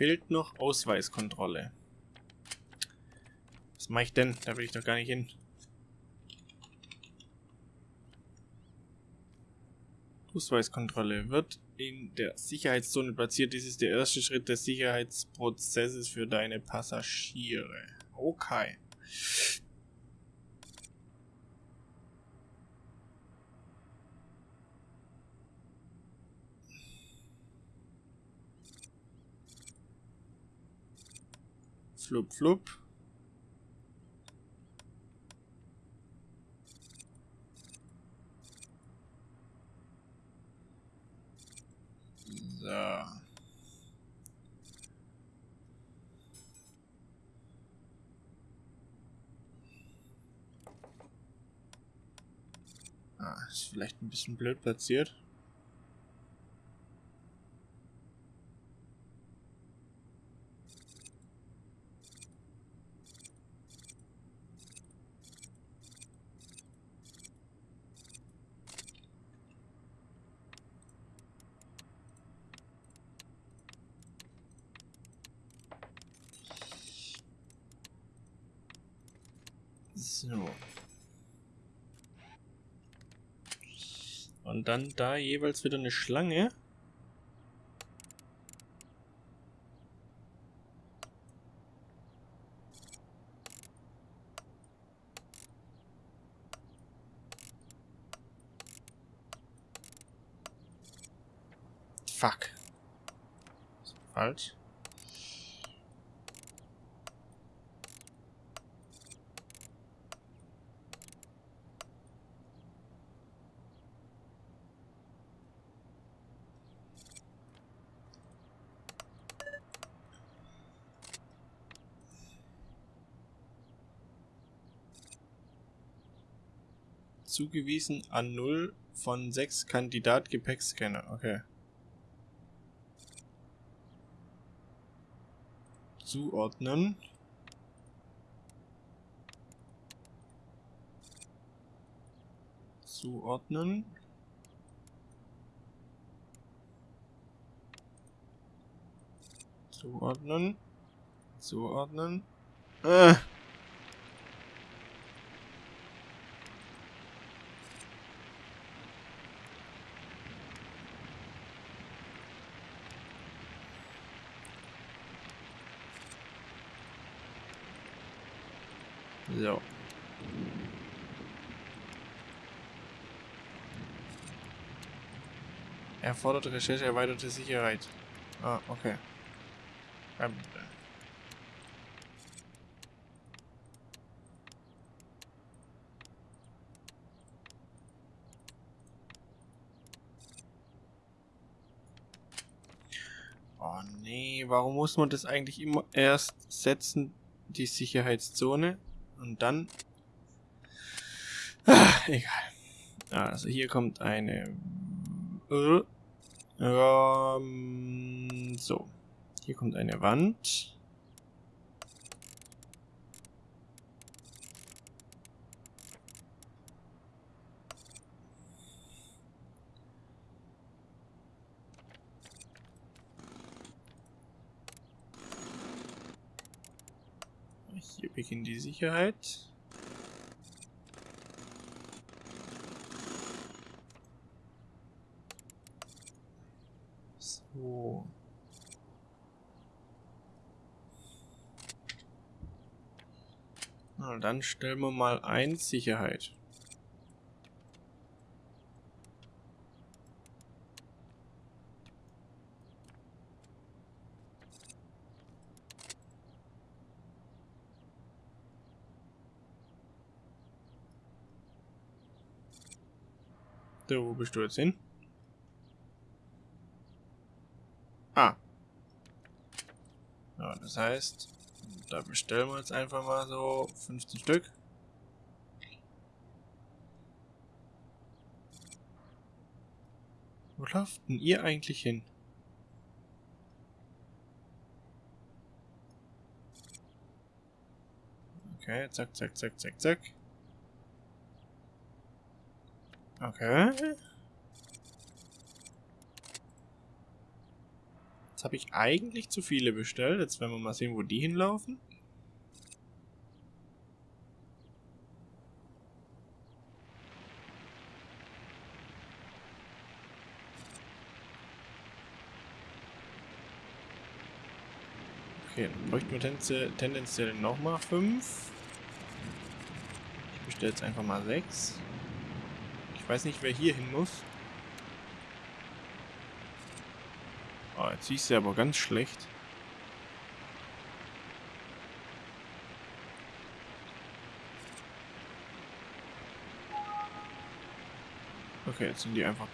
Fehlt noch Ausweiskontrolle. Was mache ich denn? Da will ich doch gar nicht hin. Ausweiskontrolle wird in der Sicherheitszone platziert. Dies ist der erste Schritt des Sicherheitsprozesses für deine Passagiere. Okay. Flup, flup. So. Ah, ist vielleicht ein bisschen blöd platziert. So. Und dann da jeweils wieder eine Schlange. Fuck. Falsch. Zugewiesen an 0 von 6 Kandidat Gepäckscanner. Okay. Zuordnen. Zuordnen. Zuordnen. Zuordnen. Äh. So. Erfordert Recherche erweiterte Sicherheit. Ah, okay. Ähm. Oh nee, warum muss man das eigentlich immer erst setzen, die Sicherheitszone? Und dann... Ah, egal. Also hier kommt eine... Äh, ähm, so. Hier kommt eine Wand. Hier beginnt die Sicherheit. So. Na, dann stellen wir mal ein Sicherheit. So, wo bist du jetzt hin? Ah. Ja, das heißt, da bestellen wir jetzt einfach mal so 15 Stück. Wo lauft denn ihr eigentlich hin? Okay, zack, zack, zack, zack, zack. Okay. Jetzt habe ich eigentlich zu viele bestellt. Jetzt werden wir mal sehen, wo die hinlaufen. Okay, dann bräuchten wir tendenziell, nochmal 5. Ich bestelle jetzt einfach mal 6 weiß nicht, wer hier hin muss. Oh, jetzt siehst du aber ganz schlecht. Okay, jetzt sind die einfach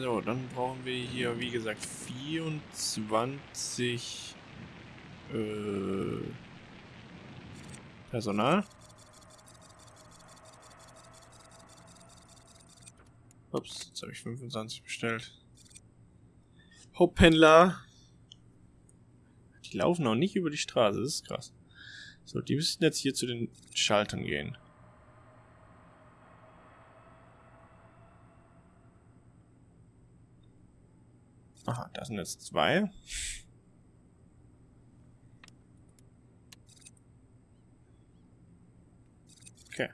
So, dann brauchen wir hier, wie gesagt, 24 äh, Personal. Ups, jetzt habe ich 25 bestellt. Haupthändler. Die laufen noch nicht über die Straße, das ist krass. So, die müssten jetzt hier zu den Schaltern gehen. Aha, das sind jetzt zwei. Okay.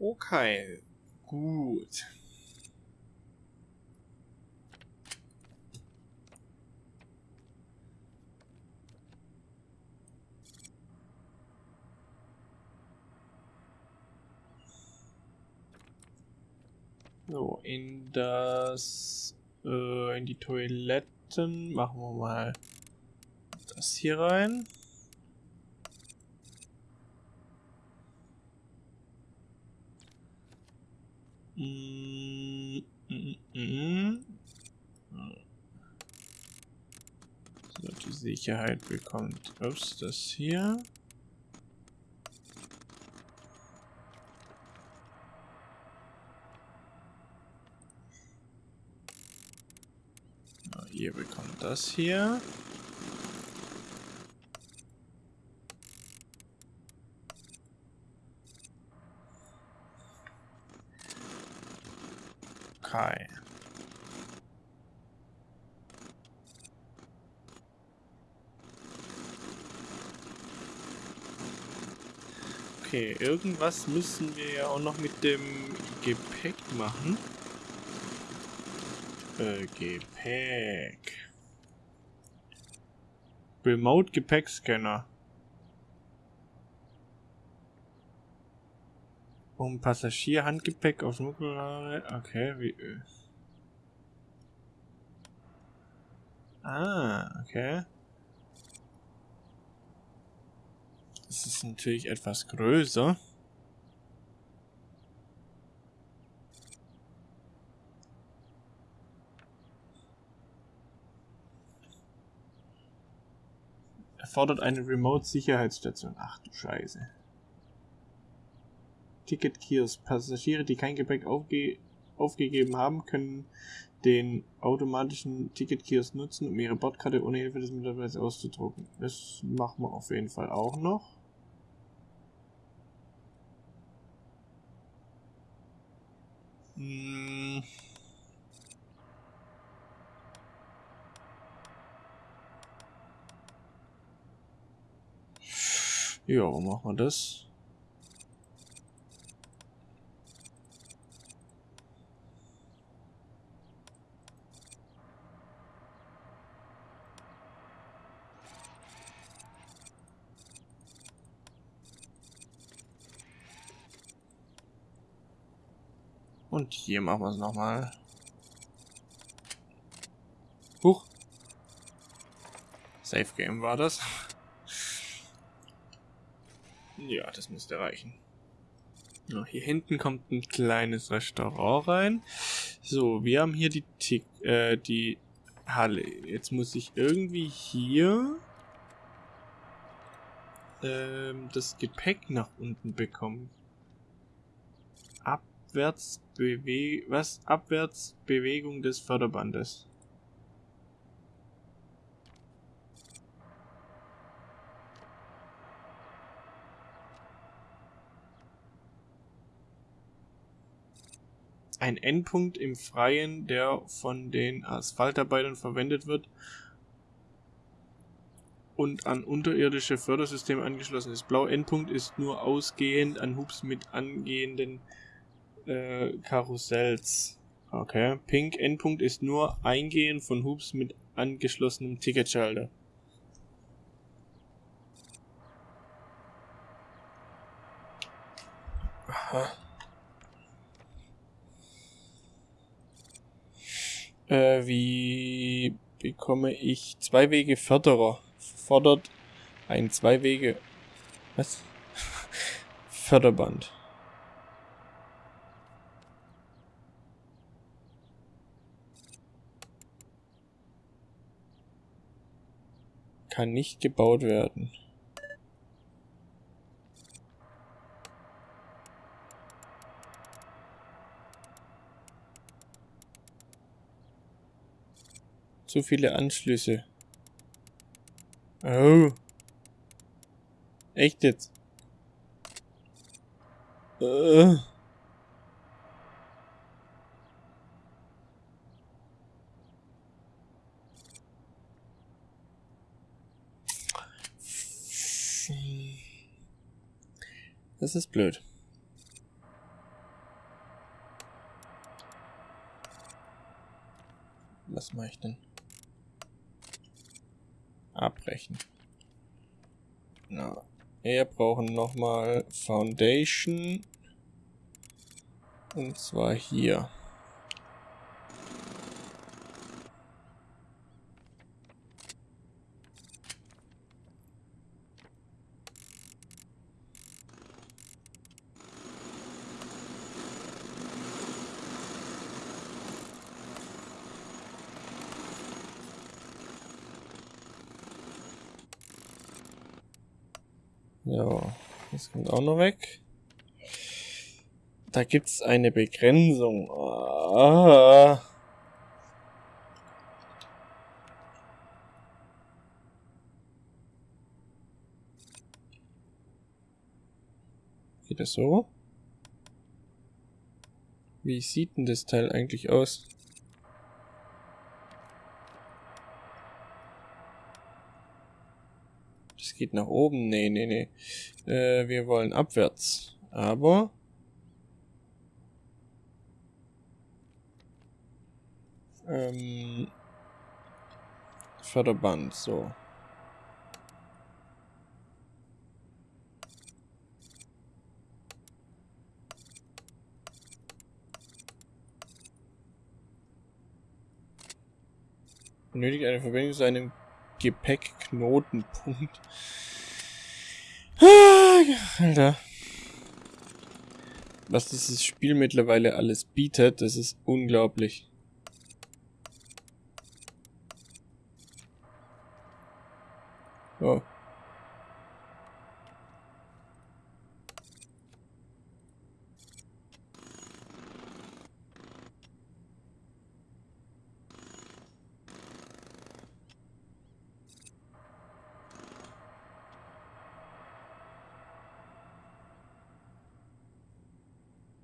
Okay, gut. So, in das, äh, in die Toiletten machen wir mal das hier rein. So, die Sicherheit bekommt ups, das hier. Ihr bekommt das hier. Okay. Okay, irgendwas müssen wir ja auch noch mit dem Gepäck machen. Äh, Gepäck. Remote Gepäckscanner. Um Passagierhandgepäck auf Schmuggler. Okay, wie. Äh. Ah, okay. Das ist natürlich etwas größer. Erfordert eine Remote-Sicherheitsstation. Ach du Scheiße. Ticket-Kiosk. Passagiere, die kein Gepäck aufge aufgegeben haben, können den automatischen Ticket-Kiosk nutzen, um ihre Bordkarte ohne Hilfe des Mitarbeiters auszudrucken. Das machen wir auf jeden Fall auch noch. Hm. Ja, wo machen wir das? Und hier machen wir es nochmal. Huch. Safe Game war das. Ja, das müsste reichen. So, hier hinten kommt ein kleines Restaurant rein. So, wir haben hier die, Tick, äh, die Halle. Jetzt muss ich irgendwie hier ähm, das Gepäck nach unten bekommen. Abwärts Bewe was? Abwärtsbewegung des Förderbandes. ein Endpunkt im Freien, der von den Asphaltarbeitern verwendet wird und an unterirdische Fördersysteme angeschlossen ist. Blau Endpunkt ist nur ausgehend an Hubs mit angehenden äh, Karussells. Okay. Pink Endpunkt ist nur eingehend von Hubs mit angeschlossenem Ticketschalter. Aha. Äh, wie bekomme ich zwei Wege Förderer? Fordert ein zwei Wege. Was? Förderband. Kann nicht gebaut werden. Zu viele Anschlüsse. Oh. Echt jetzt? Uh. Das ist blöd. Was mache ich denn? abbrechen. Na, wir brauchen nochmal Foundation. Und zwar hier. Ja, das kommt auch noch weg. Da gibt's eine Begrenzung. Ah. Geht das so? Wie sieht denn das Teil eigentlich aus? Geht nach oben. Nee, nee, nee. Äh, wir wollen abwärts. Aber... Ähm... Förderband, so. Benötigt eine Verbindung zu einem Gepäckknotenpunkt. Ah, Alter. Was dieses Spiel mittlerweile alles bietet, das ist unglaublich. Oh.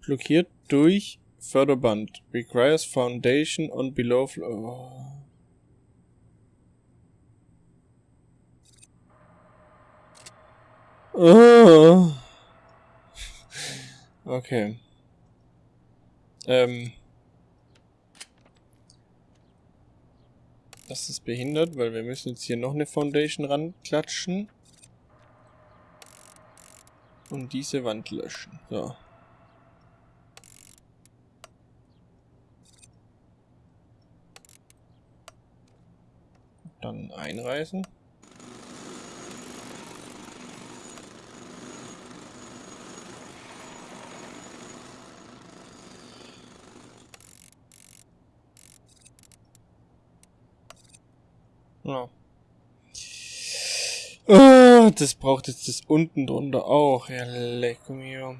Blockiert durch Förderband. Requires foundation on below floor. Oh. Okay. Ähm. Das ist behindert, weil wir müssen jetzt hier noch eine Foundation ranklatschen. Und diese Wand löschen. So. Dann einreißen. Ja. Oh, das braucht jetzt das unten drunter auch. Ja, leck mir.